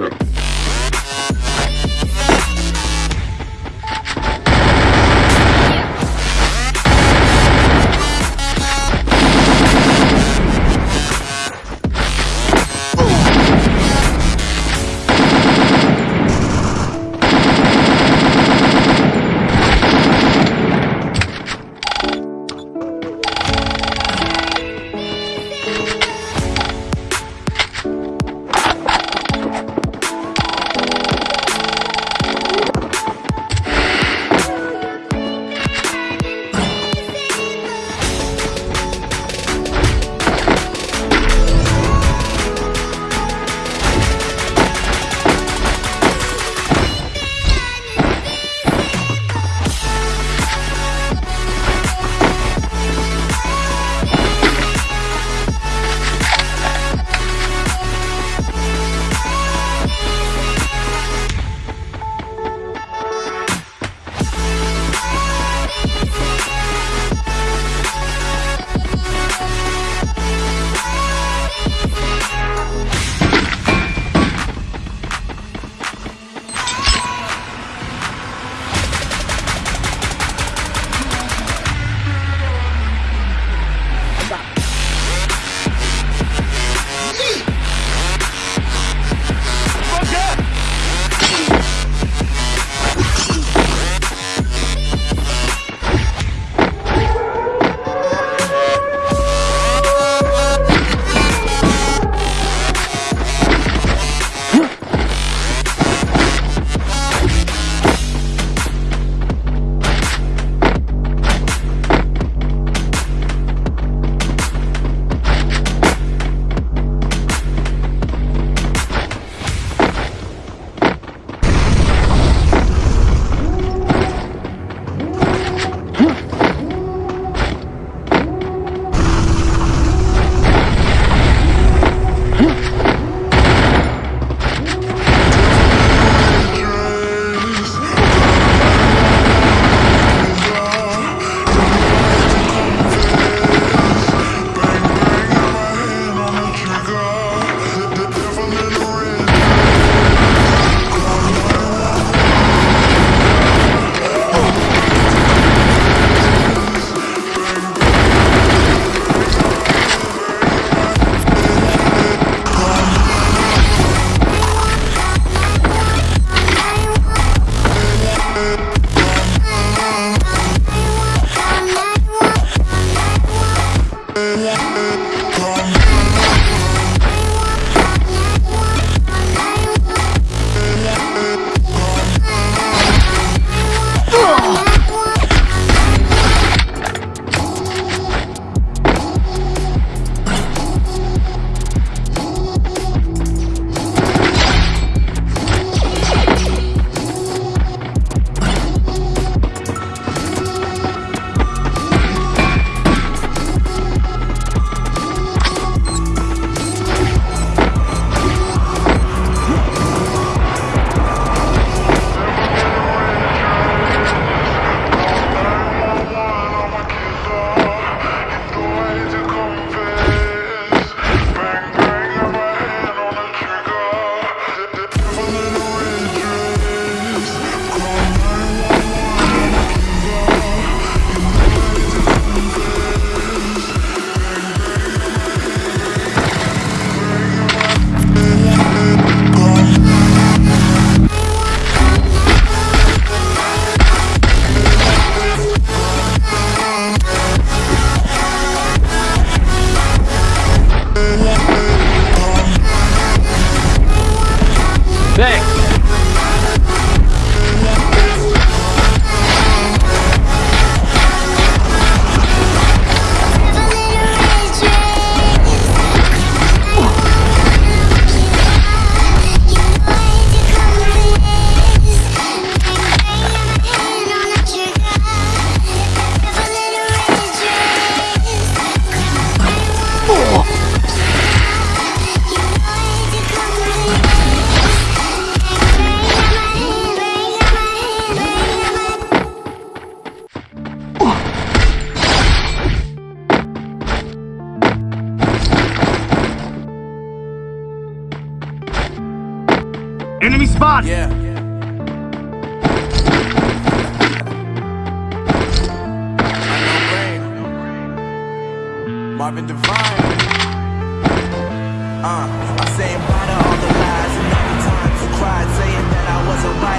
Europe. Spot! Yeah. Marvin Devine. Uh, saying bye to all the lies and all the times you cried, saying that I wasn't right.